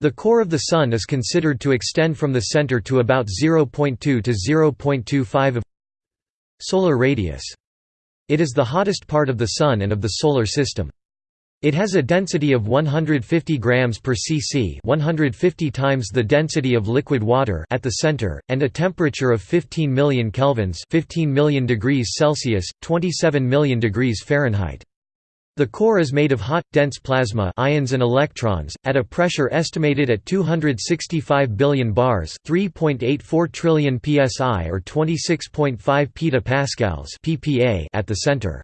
The core of the Sun is considered to extend from the center to about 0.2 to 0.25 of solar radius. It is the hottest part of the Sun and of the Solar System. It has a density of 150 grams per cc, 150 times the density of liquid water at the center, and a temperature of 15 million kelvins, 15 million degrees Celsius, 27 million degrees Fahrenheit. The core is made of hot, dense plasma ions and electrons, at a pressure estimated at 265 billion bars 3.84 trillion psi or 26.5 petapascals ppa at the center.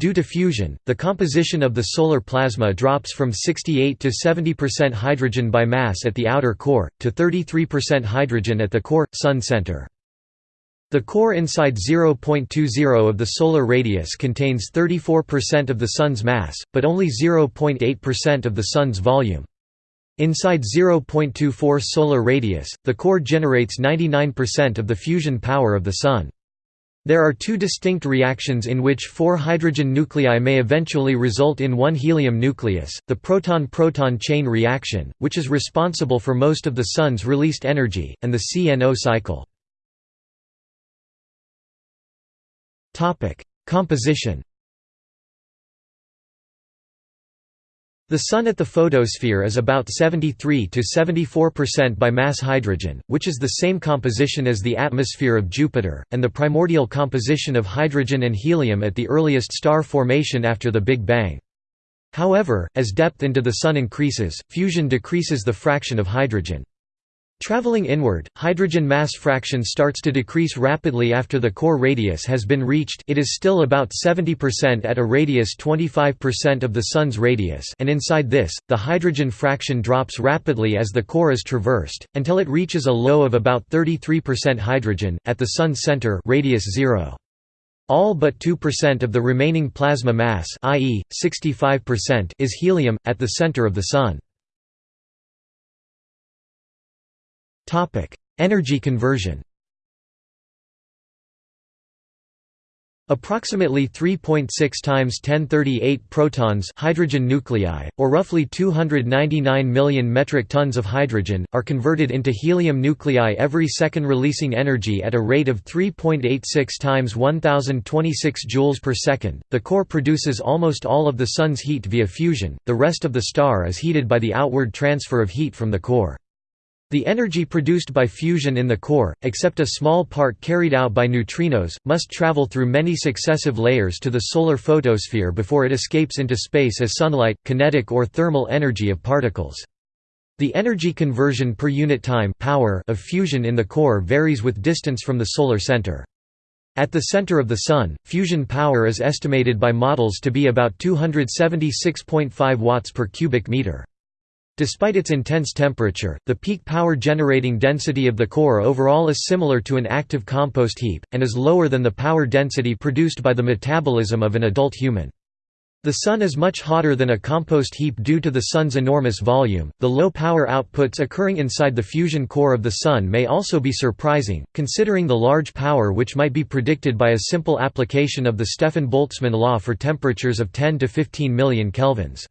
Due to fusion, the composition of the solar plasma drops from 68 to 70% hydrogen by mass at the outer core, to 33% hydrogen at the core, Sun center. The core inside 0.20 of the solar radius contains 34% of the Sun's mass, but only 0.8% of the Sun's volume. Inside 0.24 solar radius, the core generates 99% of the fusion power of the Sun. There are two distinct reactions in which four hydrogen nuclei may eventually result in one helium nucleus, the proton-proton chain reaction, which is responsible for most of the Sun's released energy, and the CNO cycle. Composition The Sun at the photosphere is about 73 to 74% by mass hydrogen, which is the same composition as the atmosphere of Jupiter, and the primordial composition of hydrogen and helium at the earliest star formation after the Big Bang. However, as depth into the Sun increases, fusion decreases the fraction of hydrogen. Traveling inward, hydrogen mass fraction starts to decrease rapidly after the core radius has been reached it is still about 70% at a radius 25% of the Sun's radius and inside this, the hydrogen fraction drops rapidly as the core is traversed, until it reaches a low of about 33% hydrogen, at the Sun's center radius 0. All but 2% of the remaining plasma mass i.e., 65% is helium, at the center of the Sun. Topic: Energy conversion. Approximately 3.6 times 1038 protons hydrogen nuclei, or roughly 299 million metric tons of hydrogen, are converted into helium nuclei every second releasing energy at a rate of 3.86 times 1026 joules per second. The core produces almost all of the Sun's heat via fusion, the rest of the star is heated by the outward transfer of heat from the core. The energy produced by fusion in the core, except a small part carried out by neutrinos, must travel through many successive layers to the solar photosphere before it escapes into space as sunlight, kinetic or thermal energy of particles. The energy conversion per unit time power of fusion in the core varies with distance from the solar center. At the center of the Sun, fusion power is estimated by models to be about 276.5 watts per cubic meter. Despite its intense temperature, the peak power generating density of the core overall is similar to an active compost heap, and is lower than the power density produced by the metabolism of an adult human. The Sun is much hotter than a compost heap due to the Sun's enormous volume. The low power outputs occurring inside the fusion core of the Sun may also be surprising, considering the large power which might be predicted by a simple application of the Stefan-Boltzmann law for temperatures of 10 to 15 million kelvins.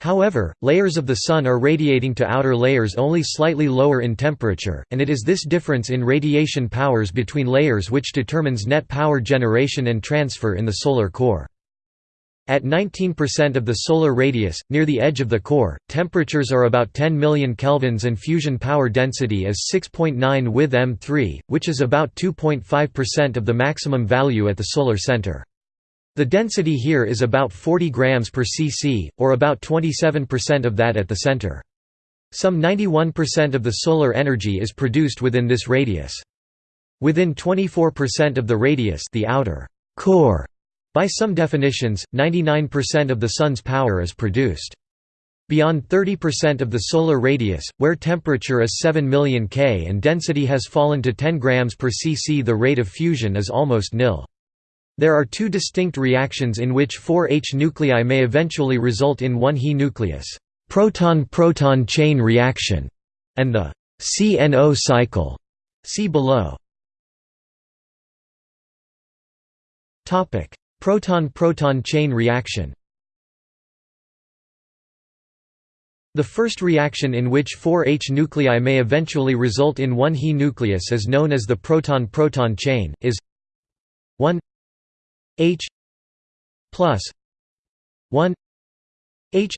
However, layers of the Sun are radiating to outer layers only slightly lower in temperature, and it is this difference in radiation powers between layers which determines net power generation and transfer in the solar core. At 19% of the solar radius, near the edge of the core, temperatures are about 10 million kelvins and fusion power density is 6.9 with M3, which is about 2.5% of the maximum value at the solar center. The density here is about 40 grams per cc, or about 27% of that at the center. Some 91% of the solar energy is produced within this radius. Within 24% of the radius the outer core, by some definitions, 99% of the Sun's power is produced. Beyond 30% of the solar radius, where temperature is 7 million K and density has fallen to 10 grams per cc the rate of fusion is almost nil. There are two distinct reactions in which 4 H nuclei may eventually result in one He nucleus, proton-proton chain reaction, and the CNO cycle. See below. Topic: Proton-proton chain reaction. The first reaction in which four H nuclei may eventually result in one He nucleus is known as the proton-proton chain, is 1 H plus 1 H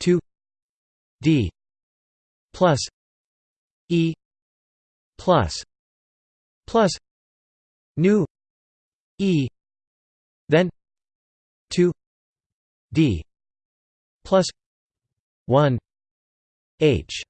2 D plus E plus plus nu E then 2 D plus 1 H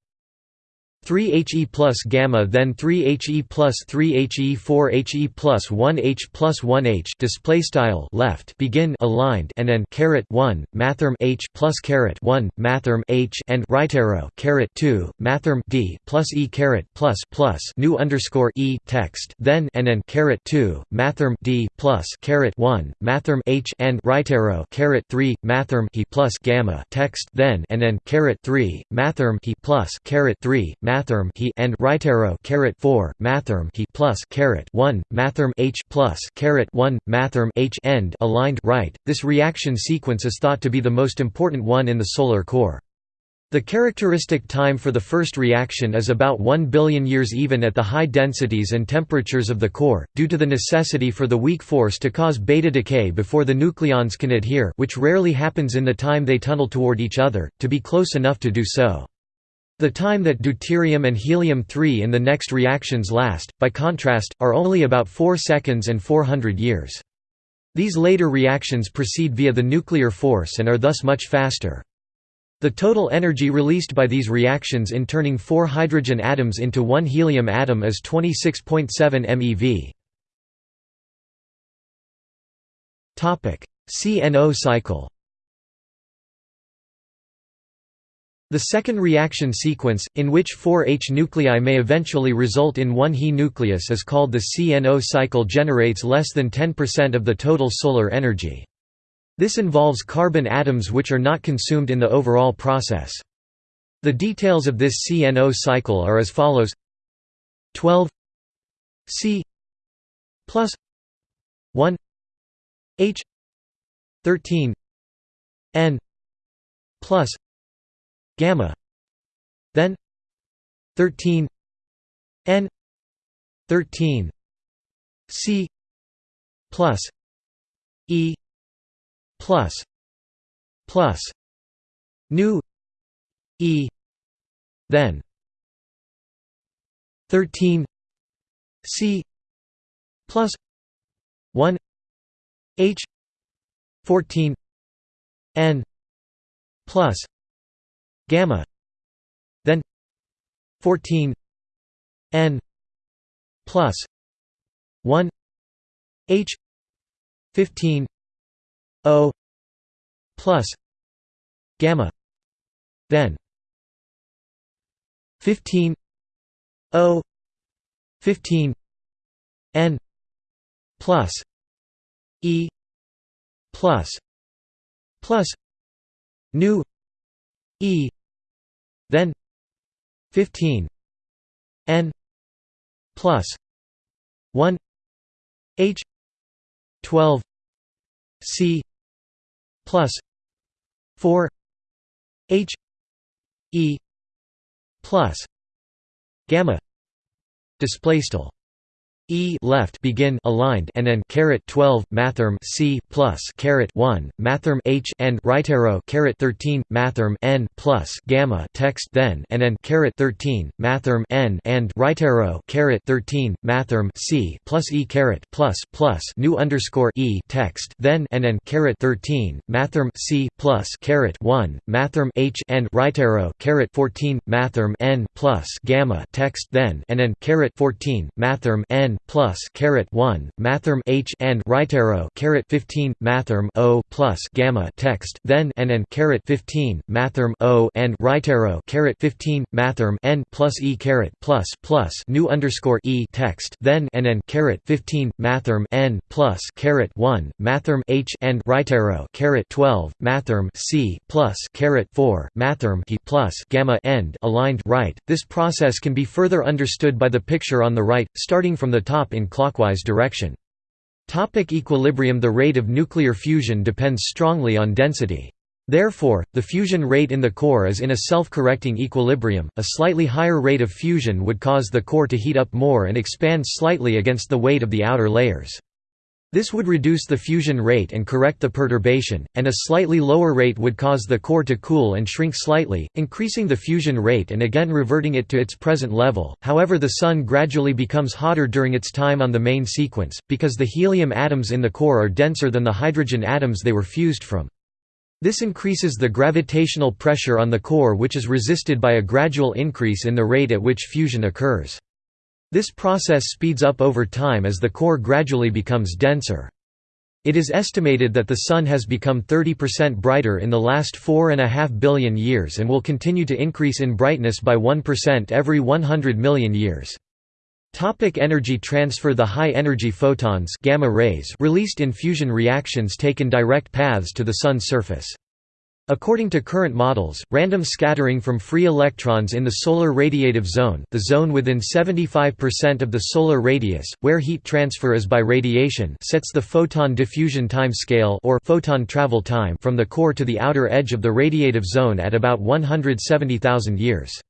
3He plus gamma then 3He plus 3He 4He plus 1H plus 1H display style left begin aligned and then caret 1 mathrm H plus caret 1 mathrm H and right arrow caret 2 mathrm D plus E caret plus plus nu underscore E text then and then caret 2 mathrm D plus caret 1 mathrm H and right arrow caret 3 mathrm He plus gamma text then and then caret 3 mathrm He plus caret 3 mathrm he and right arrow caret 4 mathrm he plus caret 1 mathrm h plus caret 1 mathrm h end aligned right this reaction sequence is thought to be the most important one in the solar core the characteristic time for the first reaction is about 1 billion years even at the high densities and temperatures of the core, due to the necessity for the weak force to cause beta decay before the nucleons can adhere which rarely happens in the time they tunnel toward each other, to be close enough to do so. The time that deuterium and helium-3 in the next reactions last, by contrast, are only about 4 seconds and 400 years. These later reactions proceed via the nuclear force and are thus much faster. The total energy released by these reactions in turning four hydrogen atoms into one helium atom is 26.7 MeV. CNO cycle The second reaction sequence, in which four H nuclei may eventually result in one He nucleus is called the CNO cycle generates less than 10% of the total solar energy. This involves carbon atoms which are not consumed in the overall process. The details of this CNO cycle are as follows 12 C plus 1 H 13 N plus gamma then 13 n 13 c plus e plus plus nu e then 13 c plus 1 h 14 n plus gamma then 14 n plus 1 h 15 o plus gamma then 15 o 15 n plus e plus plus nu e then 15 n plus 1 h 12 c plus 4 h e plus gamma display style E left begin aligned and then caret 12 mathrm C plus caret 1 mathrm H and right arrow caret 13 mathrm N plus gamma text then and then caret 13 mathrm N and right arrow caret 13 mathrm C plus E caret plus plus nu underscore E text then and then caret 13 mathrm C plus caret 1 mathrm H and right arrow caret 14 mathrm N plus gamma text then and then caret 14 mathrm N plus caret 1 mathrm h and right arrow caret 15 mathrm o plus gamma text then and and caret 15 mathrm o and right arrow caret 15 mathrm n plus e caret plus plus nu underscore e text then and and caret 15 mathrm n plus caret 1 mathrm h and right arrow caret 12 mathrm c plus caret 4 mathrm he plus gamma end aligned right. This process can be further understood by the picture on the right, starting from the top in clockwise direction. Topic equilibrium The rate of nuclear fusion depends strongly on density. Therefore, the fusion rate in the core is in a self-correcting equilibrium. A slightly higher rate of fusion would cause the core to heat up more and expand slightly against the weight of the outer layers. This would reduce the fusion rate and correct the perturbation, and a slightly lower rate would cause the core to cool and shrink slightly, increasing the fusion rate and again reverting it to its present level. However, the Sun gradually becomes hotter during its time on the main sequence, because the helium atoms in the core are denser than the hydrogen atoms they were fused from. This increases the gravitational pressure on the core which is resisted by a gradual increase in the rate at which fusion occurs. This process speeds up over time as the core gradually becomes denser. It is estimated that the Sun has become 30% brighter in the last 4.5 billion years and will continue to increase in brightness by 1% every 100 million years. Topic energy transfer The high-energy photons gamma rays released in fusion reactions taken direct paths to the Sun's surface. According to current models, random scattering from free electrons in the solar radiative zone the zone within 75% of the solar radius, where heat transfer is by radiation sets the photon diffusion time scale or photon travel time from the core to the outer edge of the radiative zone at about 170,000 years.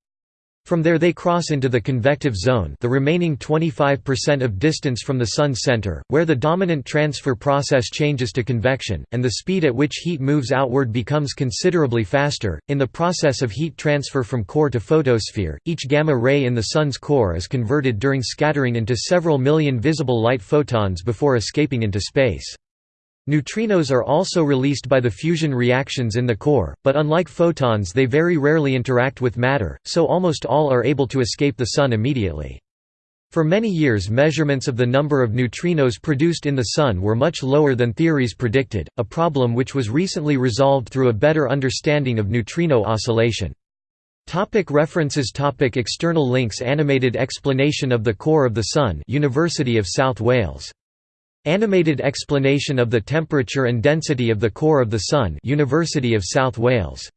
From there they cross into the convective zone the remaining 25% of distance from the Sun's center, where the dominant transfer process changes to convection, and the speed at which heat moves outward becomes considerably faster. In the process of heat transfer from core to photosphere, each gamma ray in the Sun's core is converted during scattering into several million visible light photons before escaping into space. Neutrinos are also released by the fusion reactions in the core, but unlike photons they very rarely interact with matter, so almost all are able to escape the Sun immediately. For many years measurements of the number of neutrinos produced in the Sun were much lower than theories predicted, a problem which was recently resolved through a better understanding of neutrino oscillation. Topic references topic External links Animated explanation of the core of the Sun University of South Wales Animated explanation of the temperature and density of the core of the Sun University of South Wales